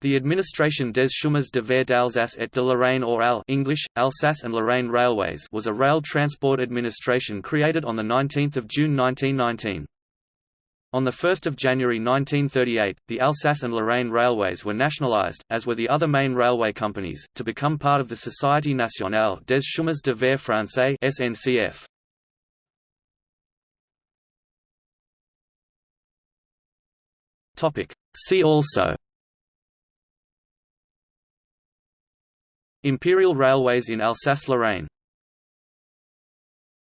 The administration des chemins de fer d'Alsace et de Lorraine or AL English, Alsace and Lorraine Railways was a rail transport administration created on 19 June 1919. On 1 January 1938, the Alsace and Lorraine Railways were nationalised, as were the other main railway companies, to become part of the Société nationale des chemins de fer français SNCF. See also Imperial Railways in Alsace-Lorraine